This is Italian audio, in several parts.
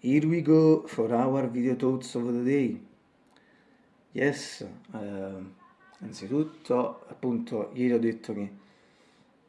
Here we go for our video thoughts of the day. Yes, uh, innanzitutto appunto ieri ho detto che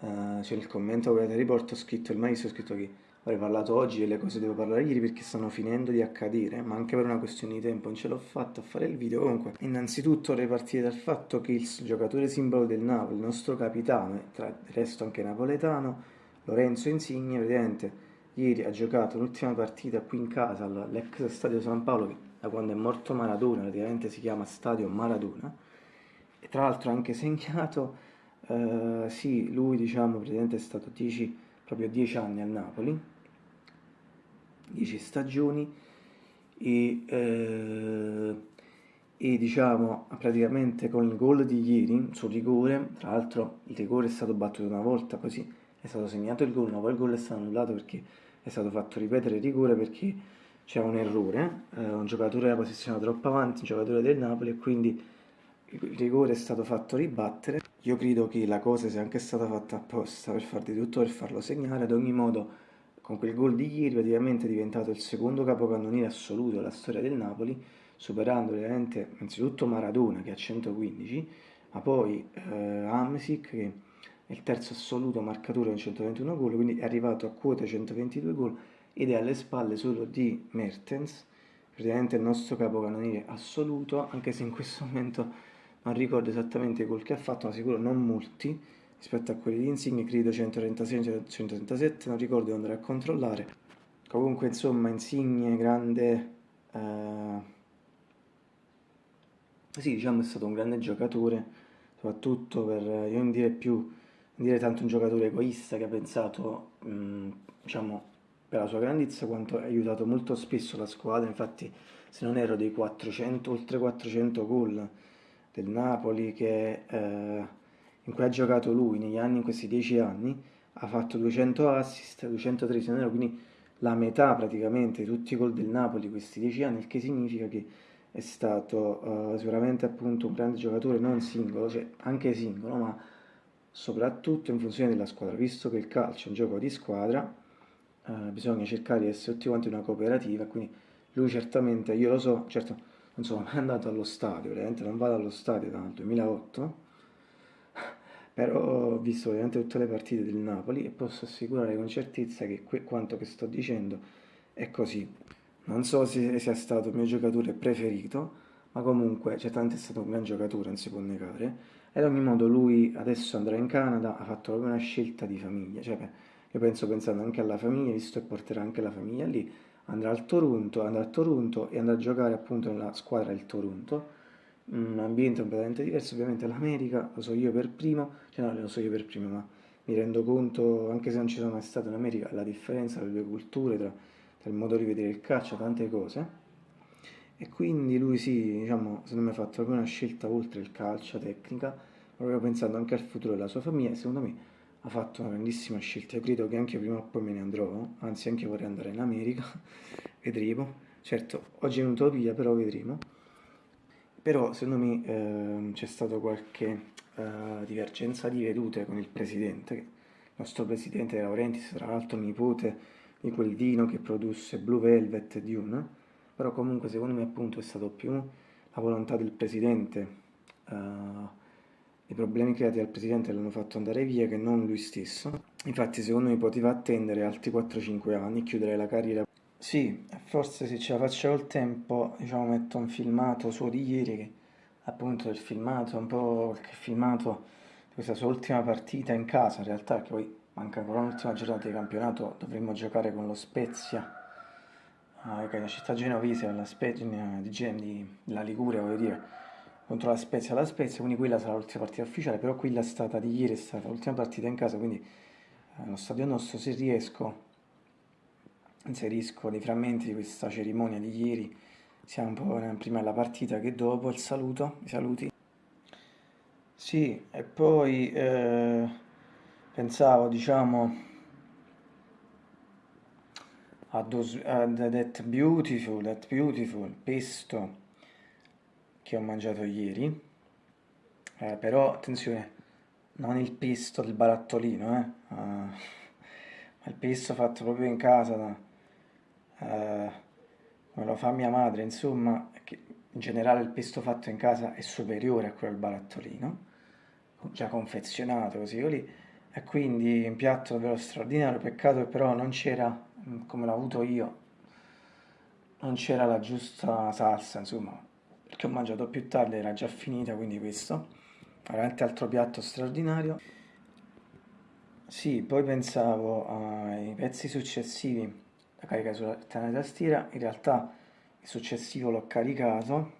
uh, c'è il commento che riporto, ho scritto il maestro, ho scritto che avrei parlato oggi delle cose che devo parlare ieri perché stanno finendo di accadere, ma anche per una questione di tempo non ce l'ho fatta a fare il video. Comunque, innanzitutto vorrei partire dal fatto che il giocatore simbolo del Napoli, il nostro capitano, tra il resto anche napoletano, Lorenzo Insigne, praticamente ieri ha giocato l'ultima partita qui in casa all'ex stadio San Paolo che da quando è morto Maradona praticamente si chiama stadio Maradona. E tra l'altro ha anche segnato eh, sì lui diciamo praticamente è stato 10 proprio 10 anni a Napoli. 10 stagioni. E, eh, e diciamo praticamente con il gol di ieri sul rigore tra l'altro il rigore è stato battuto una volta così è stato segnato il gol ma poi il gol è stato annullato perché è stato fatto ripetere il rigore perché c'è un errore, eh, un giocatore era posizionato troppo avanti, un giocatore del Napoli e quindi il rigore è stato fatto ribattere. Io credo che la cosa sia anche stata fatta apposta per far di tutto per farlo segnare, ad ogni modo con quel gol di ieri praticamente è diventato il secondo capocannoniere assoluto della storia del Napoli, superando ovviamente innanzitutto Maradona che ha 115, ma poi eh, Amsic che il terzo assoluto marcatore con 121 gol, quindi è arrivato a quota 122 gol ed è alle spalle solo di Mertens, praticamente il nostro capocannoniere assoluto, anche se in questo momento non ricordo esattamente i gol che ha fatto, ma sicuro non molti rispetto a quelli di Insigne, credo 136, 137, non ricordo devo andare a controllare. Comunque insomma Insigne, grande... Eh... Sì, diciamo è stato un grande giocatore, soprattutto per, io non direi più dire tanto un giocatore egoista che ha pensato, mh, diciamo, per la sua grandezza quanto ha aiutato molto spesso la squadra, infatti se non ero dei 400, oltre 400 gol del Napoli che, eh, in cui ha giocato lui negli anni, in questi 10 anni, ha fatto 200 assist, 203 se non ero, quindi la metà praticamente di tutti i gol del Napoli questi 10 anni, il che significa che è stato uh, sicuramente appunto un grande giocatore, non singolo, cioè anche singolo, ma soprattutto in funzione della squadra, visto che il calcio è un gioco di squadra, eh, bisogna cercare di essere tutti quanti una cooperativa, quindi lui certamente, io lo so, certo non sono mai andato allo stadio, veramente non vado allo stadio dal 2008, però ho visto veramente tutte le partite del Napoli e posso assicurare con certezza che quanto che sto dicendo è così. Non so se sia stato il mio giocatore preferito, ma comunque certamente è stato un gran giocatore, non si può negare, ad ogni modo lui adesso andrà in Canada, ha fatto proprio una scelta di famiglia, cioè io penso pensando anche alla famiglia, visto che porterà anche la famiglia lì, andrà al Toronto, andrà a Toronto e andrà a giocare appunto nella squadra del Toronto, un ambiente completamente diverso, ovviamente l'America, lo so io per primo, cioè no, lo so io per primo, ma mi rendo conto, anche se non ci sono mai stato in America, la differenza tra le due culture, tra, tra il modo di vedere il calcio, tante cose. E quindi lui sì, diciamo, secondo me ha fatto proprio una scelta oltre il calcio, tecnica, proprio pensando anche al futuro della sua famiglia secondo me ha fatto una grandissima scelta. Io credo che anche prima o poi me ne andrò, anzi anche vorrei andare in America, vedremo. Certo, oggi è un'utopia, però vedremo. Però secondo me eh, c'è stata qualche eh, divergenza di vedute con il presidente, il nostro presidente Laurentiis, tra l'altro nipote di quel vino che produsse Blue Velvet Dune, però comunque secondo me appunto è stato più la volontà del presidente, uh, i problemi creati dal presidente l'hanno fatto andare via che non lui stesso. Infatti secondo me poteva attendere altri 4-5 anni, chiudere la carriera. Sì, forse se ce la faccio col tempo, diciamo metto un filmato suo di ieri, che appunto il filmato, un po' qualche filmato di questa sua ultima partita in casa, in realtà che poi manca ancora un'ultima giornata di campionato, dovremmo giocare con lo Spezia ah, che una città genovese, la Spezia, di, di, della Liguria, voglio dire, contro la Spezia la Spezia, quindi quella sarà l'ultima partita ufficiale, però quella è stata di ieri, è stata l'ultima partita in casa, quindi eh, lo stadio nostro, se riesco, inserisco dei frammenti di questa cerimonia di ieri, sia un po' prima della partita che dopo, il saluto, i saluti. Sì, e poi eh, pensavo, diciamo, those, that beautiful, that beautiful pesto che ho mangiato ieri, eh, però attenzione, non il pesto del barattolino, eh, uh, ma il pesto fatto proprio in casa da, uh, come lo fa mia madre, insomma, in generale il pesto fatto in casa è superiore a quello del barattolino, già confezionato così lì, e quindi un piatto davvero straordinario, peccato che però non c'era, come l'ho avuto io, non c'era la giusta salsa, insomma, perché ho mangiato più tardi, era già finita, quindi questo, veramente altro piatto straordinario. Sì, poi pensavo ai pezzi successivi da caricare sulla tastiera, in realtà il successivo l'ho caricato,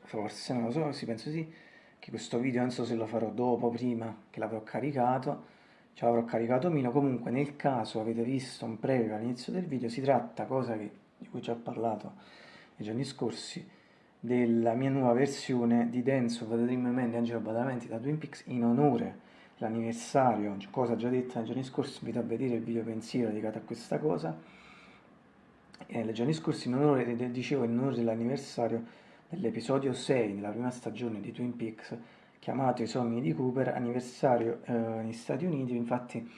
forse, non lo so, sì, penso sì, che questo video non so se lo farò dopo, prima che l'avrò caricato, ce l'avrò caricato meno, comunque nel caso avete visto un preview all'inizio del video, si tratta, cosa che, di cui già ho parlato nei giorni scorsi, della mia nuova versione di Dance of the Dream Man di Angelo Badalamenti da Twin Peaks in onore l'anniversario, cosa già detta nei giorni scorsi, invito a vedere il video pensiero dedicato a questa cosa. E nei giorni scorsi, in onore, dicevo, in onore dell'anniversario dell'episodio 6 della prima stagione di Twin Peaks, chiamato I sogni di Cooper, anniversario eh, negli Stati Uniti, infatti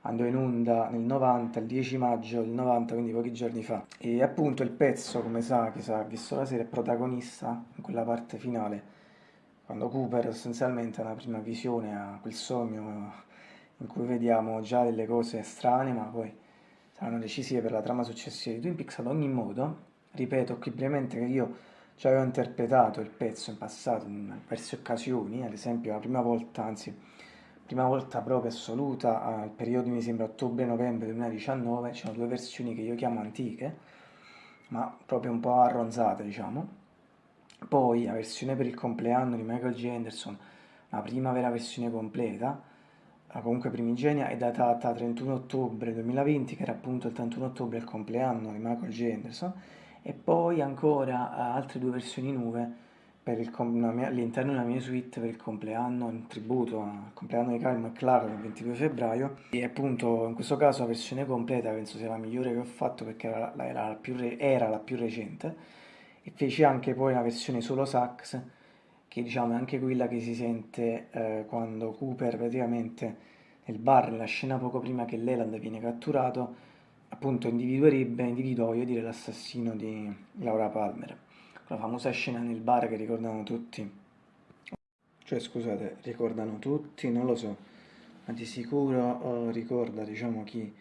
andò in onda nel 90, il 10 maggio del 90, quindi pochi giorni fa. E appunto il pezzo, come sa, chi sa, visto la serie, è protagonista in quella parte finale quando Cooper sostanzialmente ha una prima visione, ha quel sogno in cui vediamo già delle cose strane, ma poi saranno decisive per la trama successiva di Twin Peaks. Ad ogni modo, ripeto qui brevemente che io già avevo interpretato il pezzo in passato in diverse occasioni, ad esempio la prima volta, anzi, prima volta proprio assoluta, al periodo mi sembra ottobre-novembre 2019, c'erano due versioni che io chiamo antiche, ma proprio un po' arronzate, diciamo poi la versione per il compleanno di Michael J. Anderson, la prima vera versione completa, comunque primigenia, è datata 31 ottobre 2020, che era appunto il 31 ottobre il compleanno di Michael J. Anderson, e poi ancora altre due versioni nuove all'interno della mia suite per il compleanno, in tributo al compleanno di Kyle McLaren il 22 febbraio. E appunto in questo caso la versione completa penso sia la migliore che ho fatto perché era la, era la, più, era la più recente. E feci anche poi una versione solo sax che diciamo è anche quella che si sente eh, quando Cooper praticamente nel bar, nella scena poco prima che Leland viene catturato, appunto individuerebbe, individuò, voglio dire, l'assassino di Laura Palmer. La famosa scena nel bar che ricordano tutti, cioè scusate, ricordano tutti, non lo so, ma di sicuro oh, ricorda, diciamo, chi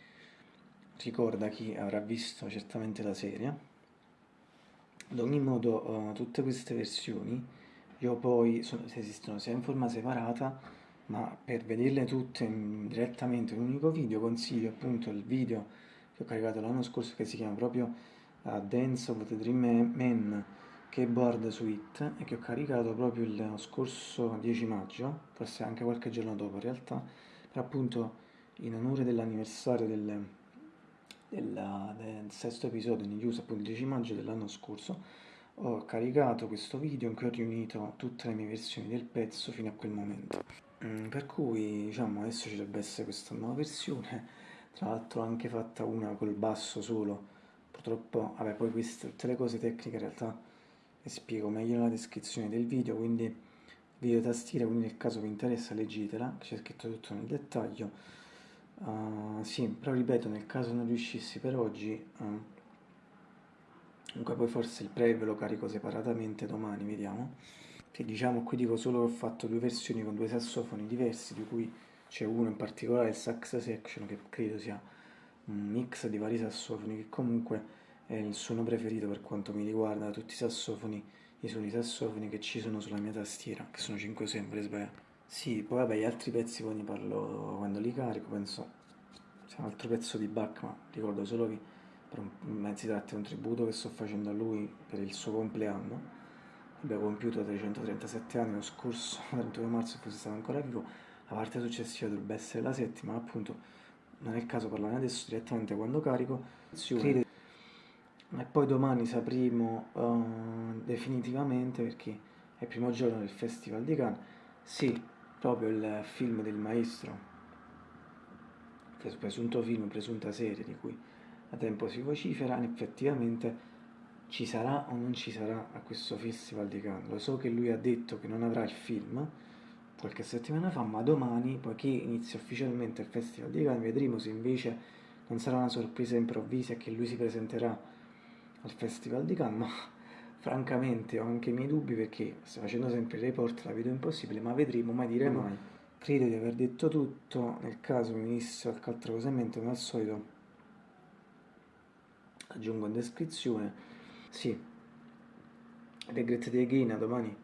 ricorda chi avrà visto certamente la serie. Ad ogni modo, uh, tutte queste versioni, io poi, sono, esistono sia in forma separata, ma per vederle tutte in, direttamente in un unico video, consiglio appunto il video che ho caricato l'anno scorso che si chiama proprio uh, Dance of the Dream Man Keyboard Suite e che ho caricato proprio il scorso 10 maggio, forse anche qualche giorno dopo in realtà, per appunto in onore dell'anniversario del della, del sesto episodio di News, appunto il 10 maggio dell'anno scorso, ho caricato questo video in cui ho riunito tutte le mie versioni del pezzo fino a quel momento. Mm, per cui, diciamo, adesso ci dovrebbe essere questa nuova versione, tra l'altro ho anche fatta una col basso solo, purtroppo, vabbè, poi queste, tutte le cose tecniche in realtà le spiego meglio nella descrizione del video, quindi video tastiera, quindi nel caso vi interessa leggetela, c'è scritto tutto nel dettaglio Uh, sì, però ripeto, nel caso non riuscissi per oggi, uh, comunque poi forse il preview lo carico separatamente domani, vediamo. Che diciamo qui dico solo che ho fatto due versioni con due sassofoni diversi, di cui c'è uno in particolare, il sax section, che credo sia un mix di vari sassofoni, che comunque è il suono preferito per quanto mi riguarda, da tutti i sassofoni, i suoni sassofoni che ci sono sulla mia tastiera, che sono 5 sempre, sbaglio. Sì, poi vabbè, gli altri pezzi poi ne parlo quando li carico, penso sia un altro pezzo di Bach, ma ricordo solo che un, si tratta di un tributo che sto facendo a lui per il suo compleanno. Abbiamo compiuto 337 anni lo scorso 31 marzo, forse stava ancora vivo. La parte successiva dovrebbe essere la settima, appunto non è il caso parlarne adesso direttamente quando carico. E poi domani sapremo uh, definitivamente perché è il primo giorno del Festival di Cannes. Sì, proprio il film del maestro, presunto film, presunta serie di cui da tempo si vocifera, effettivamente ci sarà o non ci sarà a questo Festival di Cannes. Lo so che lui ha detto che non avrà il film qualche settimana fa, ma domani, poiché inizia ufficialmente il Festival di Cannes, vedremo se invece non sarà una sorpresa improvvisa che lui si presenterà al Festival di Cannes, ma francamente ho anche i miei dubbi perché sto facendo sempre il report, la vedo impossibile, ma vedremo, mai dire mai. Credo di aver detto tutto, nel caso mi venisse qualche altra cosa in mente, come al solito aggiungo in descrizione. Sì, Regret Day Again domani